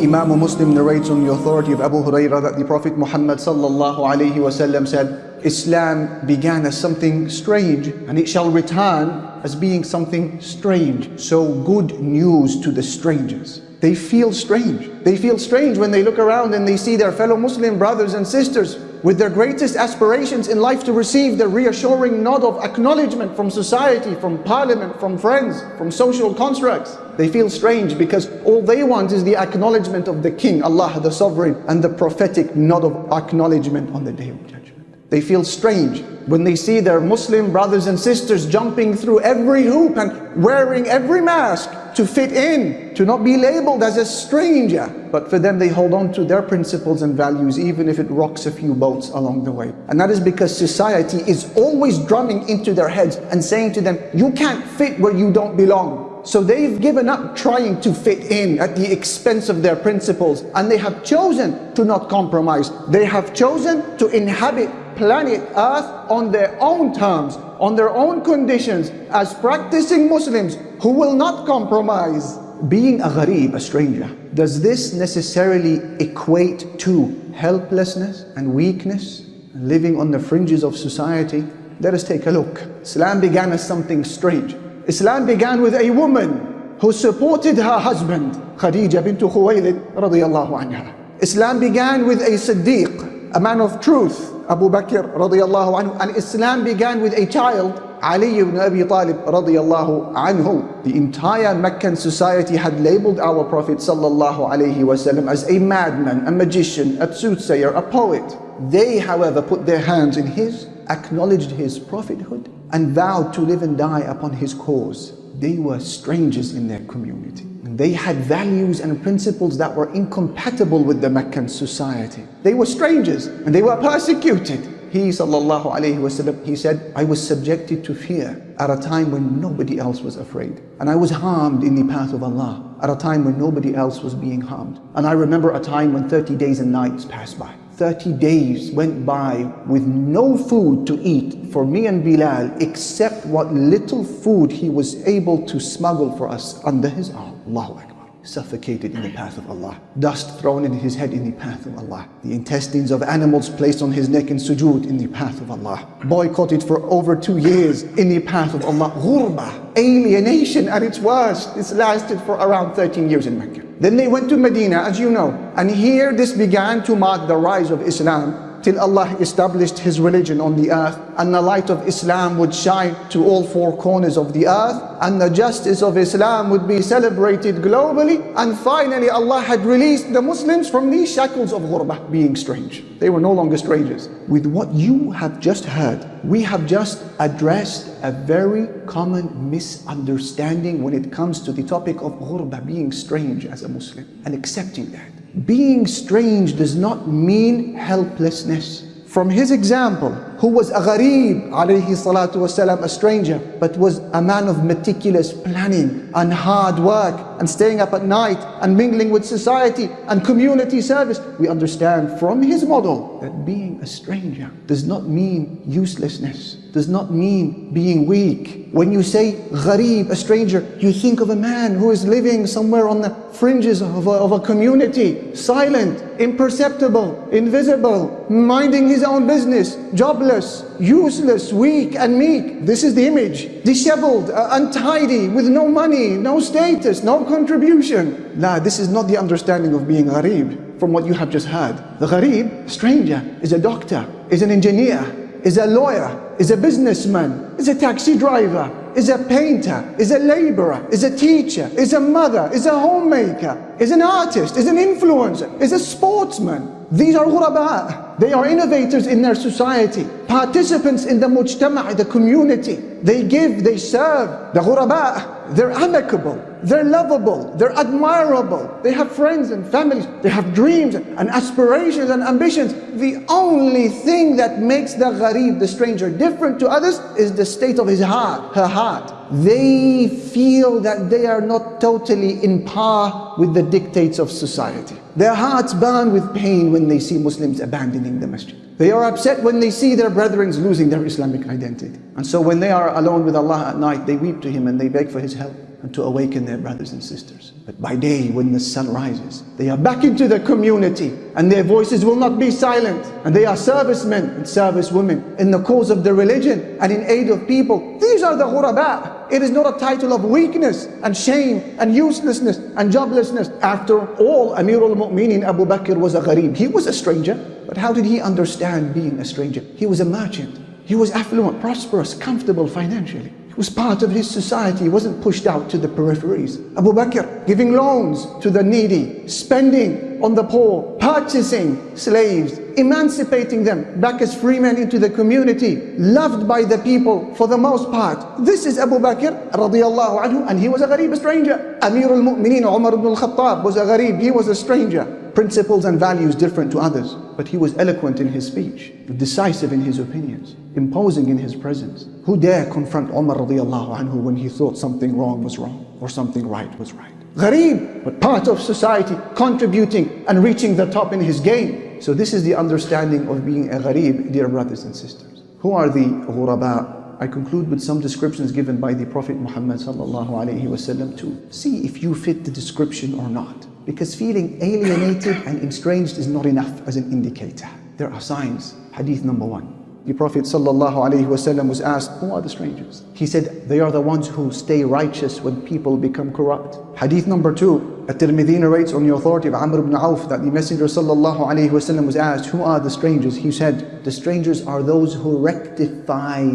Imam Muslim narrates on the authority of Abu Hurairah that the Prophet Muhammad sallallahu alaihi wasallam said, Islam began as something strange and it shall return as being something strange. So good news to the strangers. They feel strange. They feel strange when they look around and they see their fellow Muslim brothers and sisters with their greatest aspirations in life to receive the reassuring nod of acknowledgement from society, from parliament, from friends, from social constructs. They feel strange because all they want is the acknowledgement of the King, Allah the Sovereign, and the prophetic nod of acknowledgement on the Day of Judgment. They feel strange when they see their Muslim brothers and sisters jumping through every hoop and wearing every mask to fit in, to not be labeled as a stranger. But for them, they hold on to their principles and values, even if it rocks a few boats along the way. And that is because society is always drumming into their heads and saying to them, you can't fit where you don't belong. So they've given up trying to fit in at the expense of their principles and they have chosen to not compromise. They have chosen to inhabit planet Earth on their own terms, on their own conditions, as practicing Muslims who will not compromise. Being a gharib, a stranger, does this necessarily equate to helplessness and weakness, living on the fringes of society? Let us take a look. Islam began as something strange. Islam began with a woman who supported her husband, Khadija bint Khuwaylid radiyallahu anha. Islam began with a Siddiq, a man of truth, Abu Bakr radiallahu anhu, and Islam began with a child, Ali ibn Abi Talib radiallahu anhu. The entire Meccan society had labeled our Prophet sallallahu alayhi wasallam as a madman, a magician, a soothsayer, a poet. They, however, put their hands in his, acknowledged his prophethood, and vowed to live and die upon his cause. They were strangers in their community. They had values and principles that were incompatible with the Meccan society. They were strangers and they were persecuted. He sallallahu wasallam, he said, I was subjected to fear at a time when nobody else was afraid. And I was harmed in the path of Allah at a time when nobody else was being harmed. And I remember a time when 30 days and nights passed by. 30 days went by with no food to eat for me and Bilal except what little food he was able to smuggle for us under his arm. Allahu Akbar suffocated in the path of Allah. Dust thrown in his head in the path of Allah. The intestines of animals placed on his neck in sujood in the path of Allah. Boycotted for over two years in the path of Allah. Ghurba, alienation at its worst. This lasted for around 13 years in Mecca. Then they went to Medina, as you know. And here this began to mark the rise of Islam till Allah established His religion on the earth and the light of Islam would shine to all four corners of the earth and the justice of Islam would be celebrated globally and finally Allah had released the Muslims from these shackles of ghurbah, being strange. They were no longer strangers. With what you have just heard, we have just addressed a very common misunderstanding when it comes to the topic of ghurbah, being strange as a Muslim and accepting that. Being strange does not mean helplessness. From his example, who was a gharib, alayhi salatu wasalam, a stranger, but was a man of meticulous planning and hard work and staying up at night and mingling with society and community service. We understand from his model that being a stranger does not mean uselessness, does not mean being weak. When you say gharib, a stranger, you think of a man who is living somewhere on the fringes of a, of a community, silent, imperceptible, invisible, minding his own business, jobless, useless, weak and meek. This is the image. Disheveled, uh, untidy, with no money, no status, no contribution. Nah, this is not the understanding of being gharib from what you have just heard. The gharib, stranger, is a doctor, is an engineer, is a lawyer, is a businessman, is a taxi driver, is a painter, is a laborer, is a teacher, is a mother, is a homemaker, is an artist, is an influencer, is a sportsman. These are ghuraba. They are innovators in their society, participants in the mujtama', the community. They give, they serve. The ghuraba, they're amicable. They're lovable, they're admirable, they have friends and families, they have dreams and aspirations and ambitions. The only thing that makes the gharib, the stranger, different to others is the state of his heart, her heart. They feel that they are not totally in par with the dictates of society. Their hearts burn with pain when they see Muslims abandoning the masjid. They are upset when they see their brethren losing their Islamic identity. And so when they are alone with Allah at night, they weep to Him and they beg for His help and to awaken their brothers and sisters. But by day, when the sun rises, they are back into the community and their voices will not be silent. And they are servicemen and servicewomen in the cause of the religion and in aid of people. These are the ghuraba. It is not a title of weakness and shame and uselessness and joblessness. After all, Amir al-Mu'minin Abu Bakr was a gharib. He was a stranger. But how did he understand being a stranger? He was a merchant. He was affluent, prosperous, comfortable financially. He was part of his society. He wasn't pushed out to the peripheries. Abu Bakr giving loans to the needy, spending on the poor, purchasing slaves, emancipating them back as free men into the community, loved by the people for the most part. This is Abu Bakr radiallahu anhu and he was a gharib, a stranger. Amir al-Mu'mineen Umar ibn al-Khattab was a gharib, he was a stranger principles and values different to others, but he was eloquent in his speech, decisive in his opinions, imposing in his presence. Who dare confront Umar radiallahu anhu when he thought something wrong was wrong or something right was right? Gharib, but part of society, contributing and reaching the top in his game. So this is the understanding of being a gharib, dear brothers and sisters. Who are the ghuraba? I conclude with some descriptions given by the Prophet Muhammad sallallahu alaihi wasallam to see if you fit the description or not. Because feeling alienated and estranged is not enough as an indicator. There are signs. Hadith number one. The Prophet ﷺ was asked, who are the strangers? He said, they are the ones who stay righteous when people become corrupt. Hadith number two, At-Tirmidhi narrates on the authority of Amr ibn Auf that the Messenger ﷺ was asked, who are the strangers? He said, the strangers are those who rectify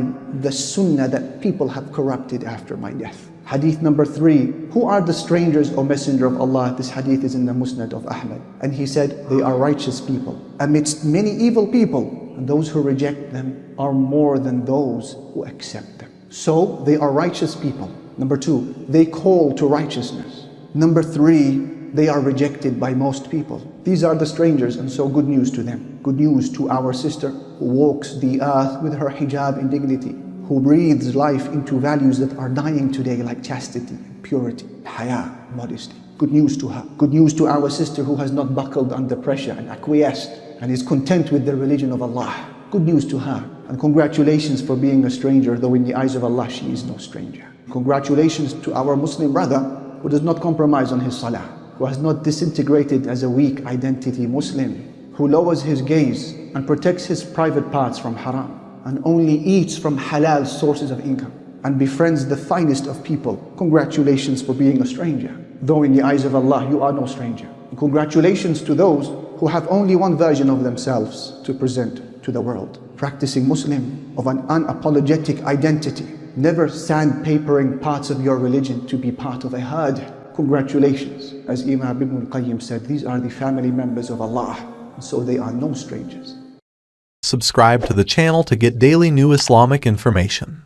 the sunnah that people have corrupted after my death. Hadith number three, who are the strangers, O Messenger of Allah? This hadith is in the Musnad of Ahmad. And he said, they are righteous people. Amidst many evil people, and those who reject them are more than those who accept them. So they are righteous people. Number two, they call to righteousness. Number three, they are rejected by most people. These are the strangers and so good news to them. Good news to our sister who walks the earth with her hijab in dignity who breathes life into values that are dying today like chastity, purity, haya, modesty. Good news to her. Good news to our sister who has not buckled under pressure and acquiesced and is content with the religion of Allah. Good news to her. And congratulations for being a stranger, though in the eyes of Allah she is no stranger. Congratulations to our Muslim brother who does not compromise on his salah, who has not disintegrated as a weak identity Muslim, who lowers his gaze and protects his private parts from haram and only eats from halal sources of income and befriends the finest of people. Congratulations for being a stranger. Though in the eyes of Allah, you are no stranger. Congratulations to those who have only one version of themselves to present to the world. Practicing Muslim of an unapologetic identity. Never sandpapering parts of your religion to be part of a herd. Congratulations. As Imam Ibn al-Qayyim said, these are the family members of Allah. So they are no strangers. Subscribe to the channel to get daily new Islamic information.